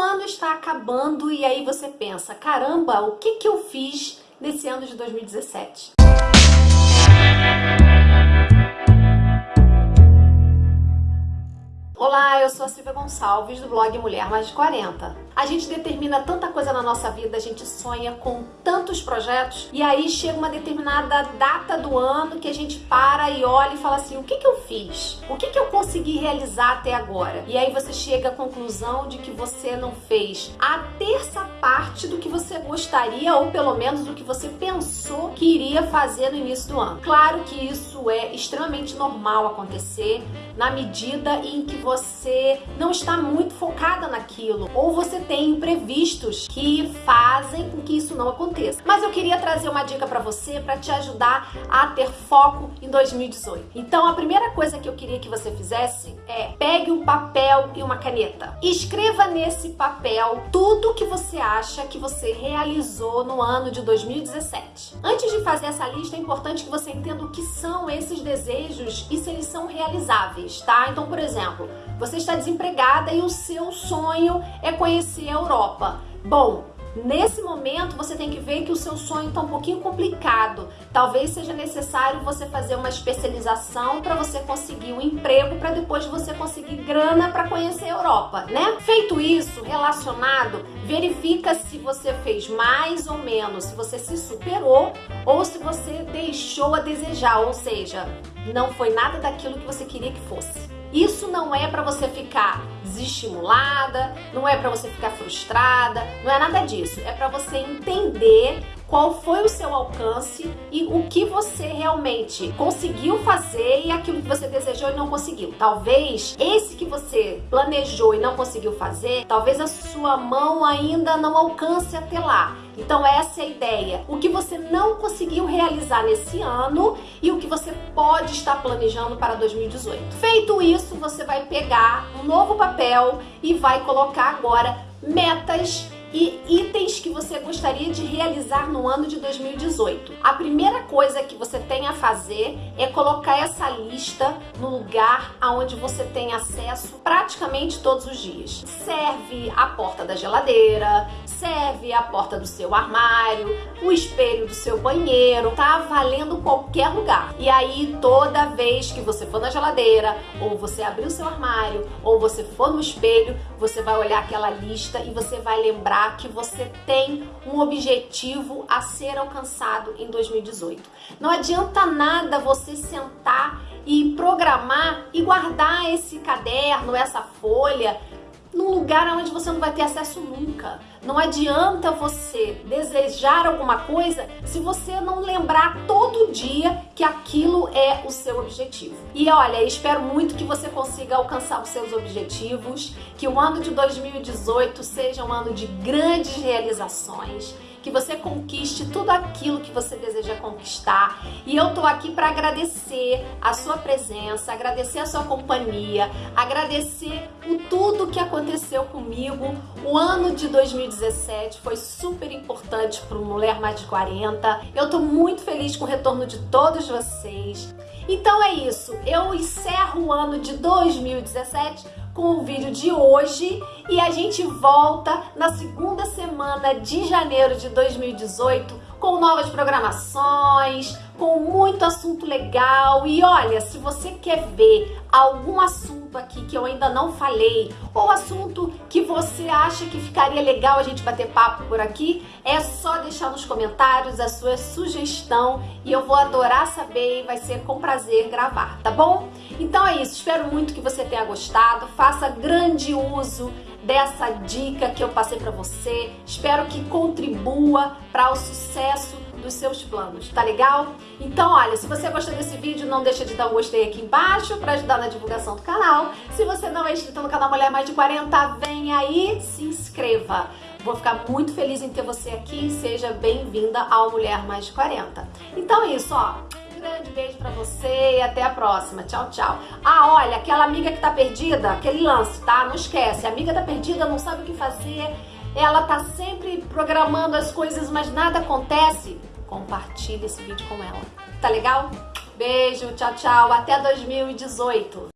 ano está acabando e aí você pensa, caramba, o que, que eu fiz nesse ano de 2017? Olá, eu sou a Silvia Gonçalves do blog Mulher Mais de 40. A gente determina tanta coisa na nossa vida, a gente sonha com tantos projetos e aí chega uma determinada data do ano que a gente para e olha e fala assim, o que que eu fiz? O que que eu consegui realizar até agora? E aí você chega à conclusão de que você não fez a terça parte do que você gostaria ou pelo menos do que você pensou que iria fazer no início do ano. Claro que isso é extremamente normal acontecer na medida em que você não está muito focada naquilo ou você tem imprevistos que fazem com que isso não aconteça. Mas eu queria trazer uma dica para você para te ajudar a ter foco em 2018. Então a primeira coisa que eu queria que você fizesse é pegue um papel e uma caneta. Escreva nesse papel tudo que você acha que você realizou no ano de 2017. Antes de fazer essa lista é importante que você entenda o que são esses desejos e se eles são realizáveis, tá? Então, por exemplo, você está desempregada e o seu sonho é conhecer a Europa. Bom, Nesse momento, você tem que ver que o seu sonho está um pouquinho complicado. Talvez seja necessário você fazer uma especialização para você conseguir um emprego para depois você conseguir grana para conhecer a Europa, né? Feito isso, relacionado, verifica se você fez mais ou menos, se você se superou ou se você deixou a desejar, ou seja, não foi nada daquilo que você queria que fosse. Isso não é para você ficar desestimulada, não é para você ficar frustrada, não é nada disso. É para você entender qual foi o seu alcance e o que você realmente conseguiu fazer e aquilo que você desejou e não conseguiu. Talvez esse que você planejou e não conseguiu fazer, talvez a sua mão ainda não alcance até lá. Então essa é a ideia. O que você não conseguiu realizar nesse ano e o que você pode estar planejando para 2018. Feito isso, você vai pegar um novo papel e vai colocar agora metas e itens que você gostaria de realizar no ano de 2018. A primeira coisa que você tem a fazer é colocar essa lista no lugar aonde você tem acesso praticamente todos os dias. Serve a porta da geladeira, serve a porta do seu armário, o espelho do seu banheiro, tá valendo qualquer lugar. E aí toda vez que você for na geladeira, ou você abrir o seu armário, ou você for no espelho, você vai olhar aquela lista e você vai lembrar lembrar que você tem um objetivo a ser alcançado em 2018. Não adianta nada você sentar e programar e guardar esse caderno, essa folha num lugar onde você não vai ter acesso nunca. Não adianta você desejar alguma coisa se você não lembrar todo dia que aquilo é o seu objetivo. E olha, espero muito que você consiga alcançar os seus objetivos, que o ano de 2018 seja um ano de grandes realizações, que você conquiste tudo aquilo que você deseja conquistar. E eu tô aqui para agradecer a sua presença, agradecer a sua companhia, agradecer o tudo que aconteceu comigo. O ano de 2017 foi super importante para Mulher Mais de 40. Eu tô muito feliz com o retorno de todos vocês. Então é isso, eu encerro o ano de 2017 com o vídeo de hoje e a gente volta na segunda semana de janeiro de 2018 com novas programações, com muito assunto legal. E olha, se você quer ver algum assunto aqui que eu ainda não falei, ou assunto que você acha que ficaria legal a gente bater papo por aqui, é só deixar nos comentários a sua sugestão e eu vou adorar saber e vai ser com prazer gravar, tá bom? Então é isso, espero muito que você tenha gostado, faça grande uso dessa dica que eu passei para você. Espero que contribua para o sucesso dos seus planos, tá legal? Então, olha, se você gostou desse vídeo, não deixa de dar um gostei aqui embaixo para ajudar na divulgação do canal. Se você não é inscrito no canal Mulher Mais de 40, vem aí, se inscreva. Vou ficar muito feliz em ter você aqui. Seja bem-vinda ao Mulher Mais de 40. Então é isso, ó grande beijo você e até a próxima. Tchau, tchau. Ah, olha, aquela amiga que tá perdida, aquele lance, tá? Não esquece, a amiga tá perdida, não sabe o que fazer, ela tá sempre programando as coisas, mas nada acontece. Compartilhe esse vídeo com ela. Tá legal? Beijo, tchau, tchau. Até 2018.